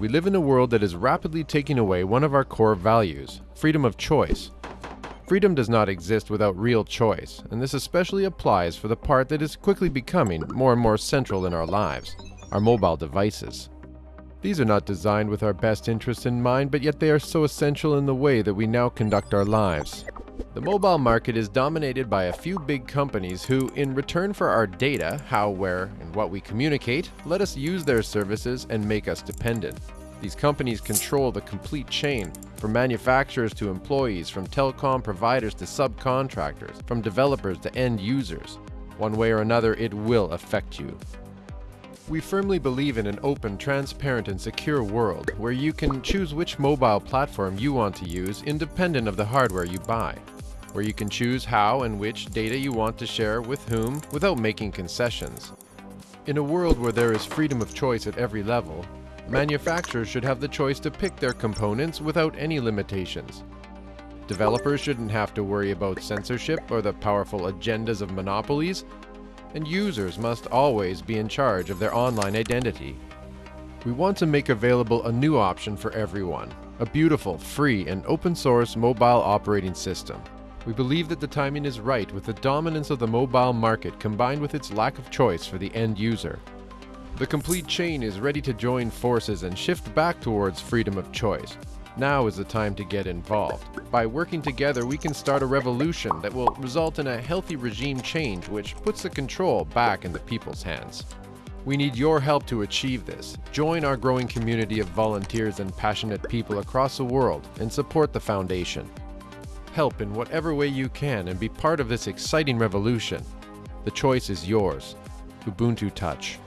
We live in a world that is rapidly taking away one of our core values freedom of choice. Freedom does not exist without real choice, and this especially applies for the part that is quickly becoming more and more central in our lives our mobile devices. These are not designed with our best interests in mind, but yet they are so essential in the way that we now conduct our lives. The mobile market is dominated by a few big companies who, in return for our data, how, where, and what we communicate, let us use their services and make us dependent. These companies control the complete chain, from manufacturers to employees, from telecom providers to subcontractors, from developers to end users. One way or another, it will affect you. We firmly believe in an open, transparent, and secure world where you can choose which mobile platform you want to use independent of the hardware you buy, where you can choose how and which data you want to share with whom without making concessions. In a world where there is freedom of choice at every level, manufacturers should have the choice to pick their components without any limitations. Developers shouldn't have to worry about censorship or the powerful agendas of monopolies and users must always be in charge of their online identity. We want to make available a new option for everyone, a beautiful, free, and open source mobile operating system. We believe that the timing is right with the dominance of the mobile market combined with its lack of choice for the end user. The complete chain is ready to join forces and shift back towards freedom of choice, now is the time to get involved. By working together, we can start a revolution that will result in a healthy regime change which puts the control back in the people's hands. We need your help to achieve this. Join our growing community of volunteers and passionate people across the world and support the Foundation. Help in whatever way you can and be part of this exciting revolution. The choice is yours. Ubuntu Touch.